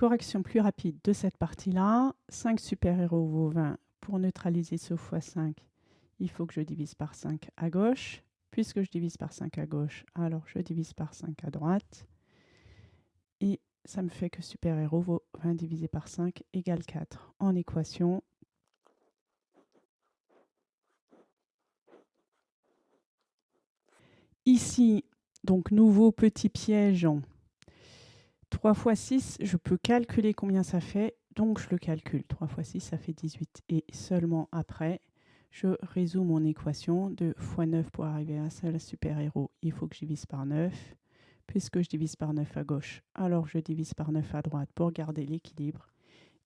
Correction plus rapide de cette partie-là. 5 super-héros vaut 20. Pour neutraliser ce x5, il faut que je divise par 5 à gauche. Puisque je divise par 5 à gauche, alors je divise par 5 à droite. Et ça me fait que super-héros vaut 20 divisé par 5 égale 4. En équation, Ici, donc nouveau petit piège 3 fois 6, je peux calculer combien ça fait, donc je le calcule. 3 fois 6, ça fait 18. Et seulement après, je résous mon équation de x 9 pour arriver à un seul super-héros. Il faut que je divise par 9. Puisque je divise par 9 à gauche, alors je divise par 9 à droite pour garder l'équilibre.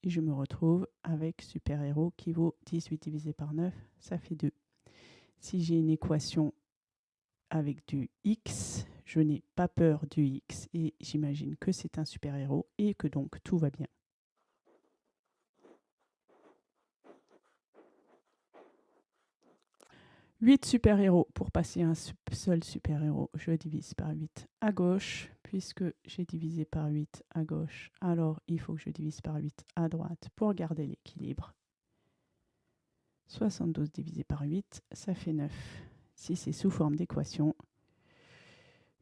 Et je me retrouve avec super-héros qui vaut 18 divisé par 9, ça fait 2. Si j'ai une équation avec du X, je n'ai pas peur du X et j'imagine que c'est un super-héros et que donc tout va bien. 8 super-héros. Pour passer un seul super-héros, je divise par 8 à gauche. Puisque j'ai divisé par 8 à gauche, alors il faut que je divise par 8 à droite pour garder l'équilibre. 72 divisé par 8, ça fait 9. Si c'est sous forme d'équation,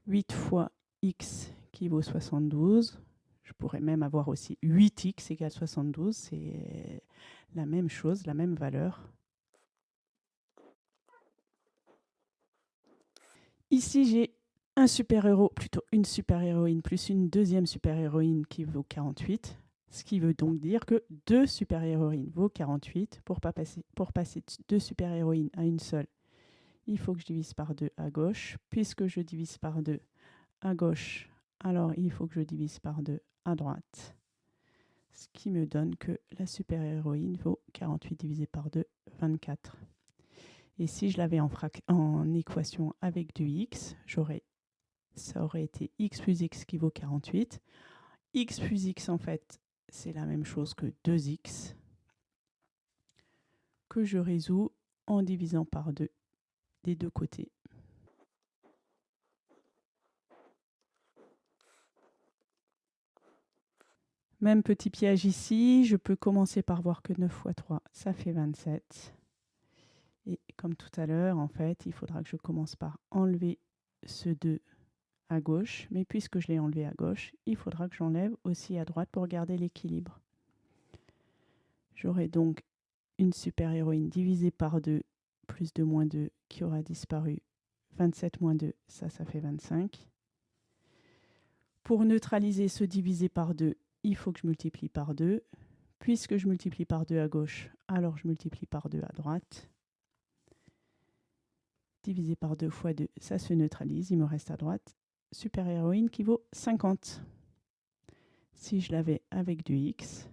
8 fois x qui vaut 72. Je pourrais même avoir aussi 8x égale 72. C'est la même chose, la même valeur. Ici, j'ai un super-héros, plutôt une super-héroïne, plus une deuxième super-héroïne qui vaut 48. Ce qui veut donc dire que deux super-héroïnes vaut 48. Pour, pas passer, pour passer de deux super-héroïnes à une seule, il faut que je divise par 2 à gauche. Puisque je divise par 2 à gauche, alors il faut que je divise par 2 à droite. Ce qui me donne que la super-héroïne vaut 48 divisé par 2, 24. Et si je l'avais en, en, équation avec du x, ça aurait été x plus x qui vaut 48. x plus x, en fait, c'est la même chose que 2x, que je résous en divisant par 2 des deux côtés. Même petit piège ici, je peux commencer par voir que 9 fois 3, ça fait 27. Et comme tout à l'heure, en fait, il faudra que je commence par enlever ce 2 à gauche. Mais puisque je l'ai enlevé à gauche, il faudra que j'enlève aussi à droite pour garder l'équilibre. J'aurai donc une super-héroïne divisée par 2 plus 2 moins 2 qui aura disparu. 27 moins 2, ça, ça fait 25. Pour neutraliser ce divisé par 2, il faut que je multiplie par 2. Puisque je multiplie par 2 à gauche, alors je multiplie par 2 à droite. Divisé par 2 fois 2, ça se neutralise, il me reste à droite. Super héroïne qui vaut 50. Si je l'avais avec du x,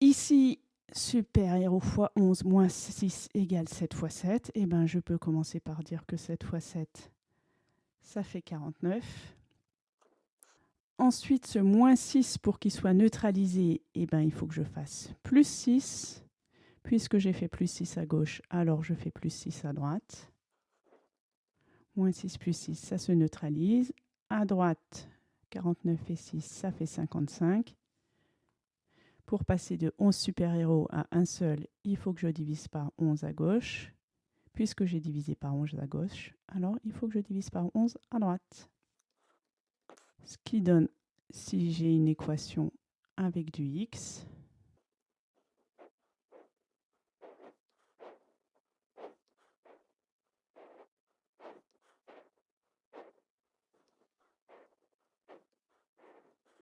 Ici, super héros fois 11 moins 6 égale 7 fois 7. Et ben, je peux commencer par dire que 7 fois 7, ça fait 49. Ensuite, ce moins 6, pour qu'il soit neutralisé, et ben, il faut que je fasse plus 6. Puisque j'ai fait plus 6 à gauche, alors je fais plus 6 à droite. Moins 6 plus 6, ça se neutralise. À droite, 49 et 6, ça fait 55. Pour passer de 11 super-héros à un seul, il faut que je divise par 11 à gauche. Puisque j'ai divisé par 11 à gauche, alors il faut que je divise par 11 à droite. Ce qui donne, si j'ai une équation avec du x,